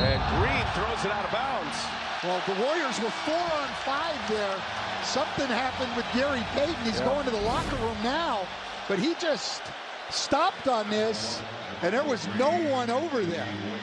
And Green throws it out of bounds. Well, the Warriors were four on five there. Something happened with Gary Payton. He's Yeah. going to the locker room now, but he just stopped on this, and there was no one over there.